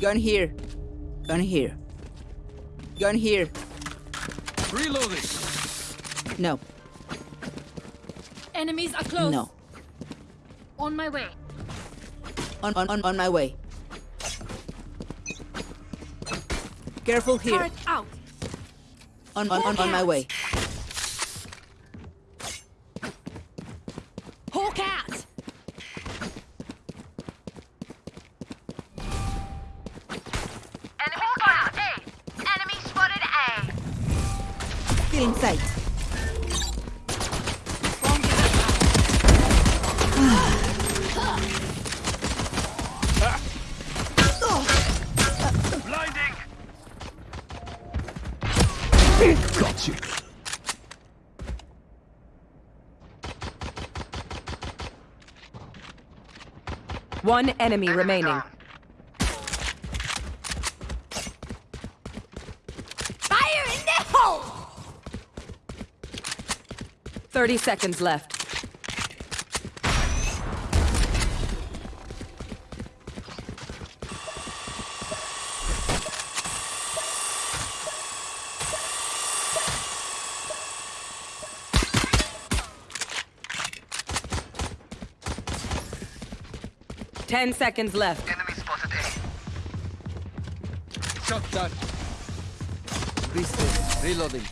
Gun here. Gun here. Gun here. Reloading. No. Enemies are close. No. On my way. On on on, on my way. Careful here. Turret out. On on on, on my way. A. Still in sight. One enemy remaining. Fire in the hole. 30 seconds left. Ten seconds left. Enemy spotted A. Shot down. Reset. Reloading.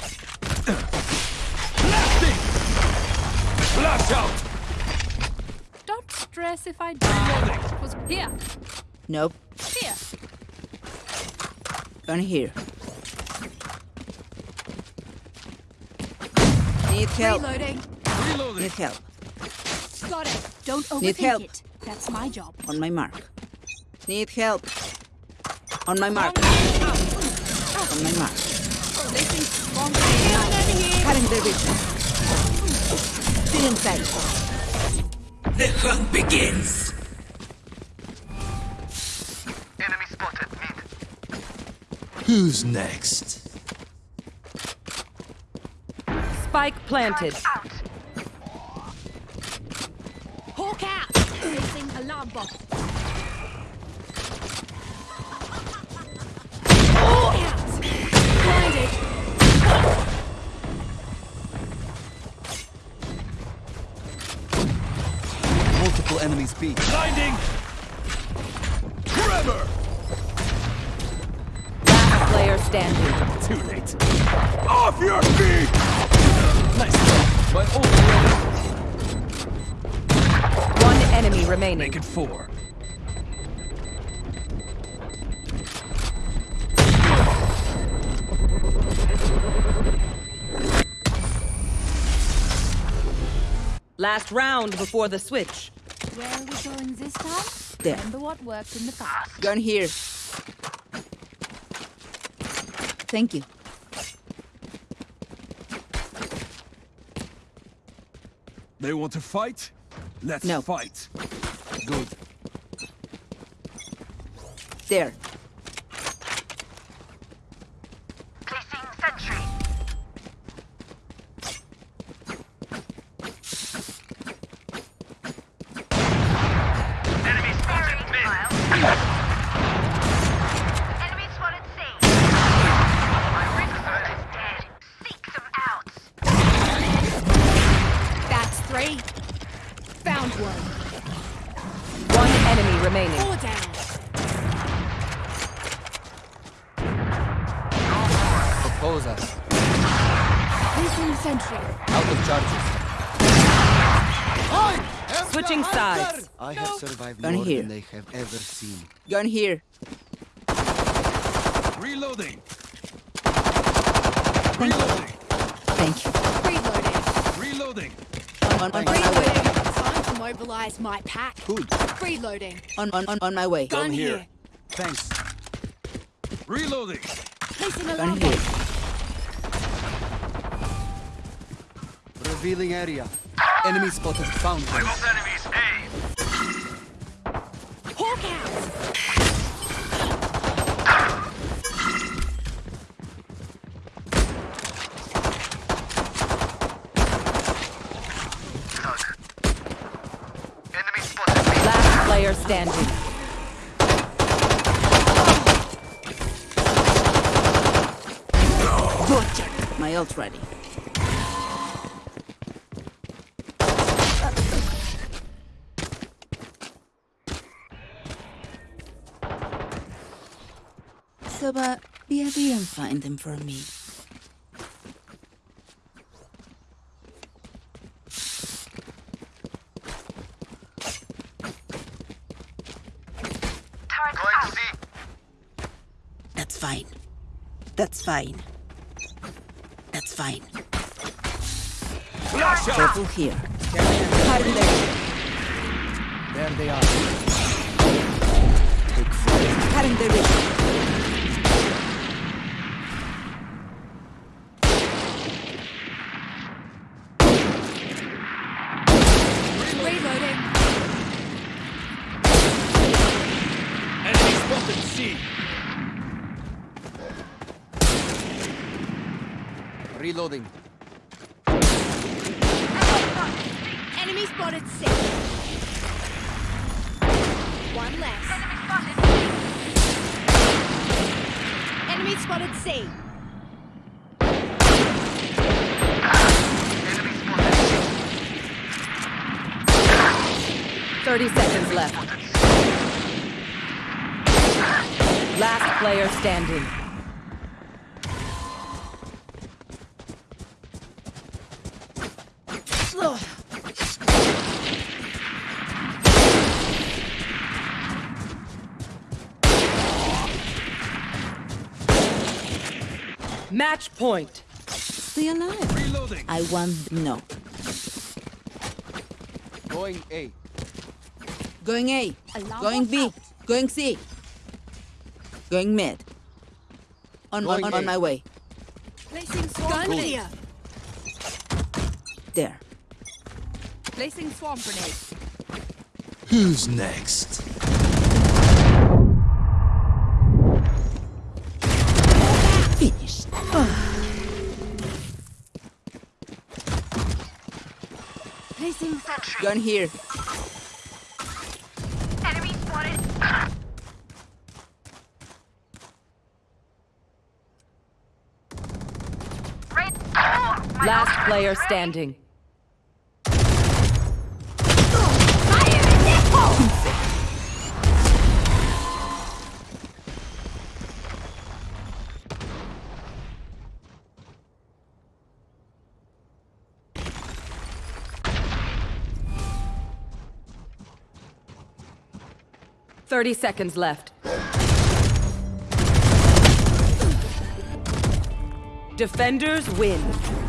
Blasting. Blast out. Don't stress if I die. Was here. Nope. Here. Gun here. Need help. Reloading. Reloading. Need help. Got it. Don't overthink Need help. it. That's my job. On my mark. Need help. On my mark. On my mark. Oh, Placing strong enemy Cutting their vision. Still in. The hunt begins. Enemy spotted. Mid. Who's next? Spike planted. Out. Hawk out. Placing alarm bot. Hawk out. Blinded. Multiple enemies B. Blinding. Tremor. Last player standing. Too late. Off your feet. Nice job. My ult ready. One enemy remaining. Make it four. Last round before the switch. Where are we going this time? There. Remember what worked in the past. Gun here. Thank you. They want to fight? Let's No. fight. Good. There. Placing sentry. Enemy spotted mid. Enemy spotted C. My ring is dead. Seek them out. That's three. Found one. One enemy remaining. Four down. Oppose us. Placing sentry. Out of charges. Switching sides. I have survived Gun more here. than they have ever seen. Gun here. Reloading. Thank you. Thank you. Reloading. Reloading. On, on, on my way. Reloading. Time to mobilize my pack. Good. Reloading. On, on, on, on my way. Gun here. here. Thanks. Reloading. Placing Gun here. Revealing area. Enemy spotted. Found one. enemies A. Hawk out. player standing. My ult ready. Soba, be happy and find them for me. Fine. That's fine. That's fine. Flash out! Careful here. Hiding there. There they are. Cutting the ring. Reloading. Enemy spotted C. Reloading. Enemy spotted C. One less. Enemy spotted C. Thirty seconds left. Last player standing. Match point. Stay alive. Reloading. I want no. Going A. Going A. Alarm Going B. out. Going C. Going mid. On, Going on, on my way. Placing swarm Gun here. There. Placing swarm grenade. Who's next? Finished. Placing Sentry. Gun here. Enemy spotted. Right. Last player is ready. standing. 30 seconds left. Defenders win.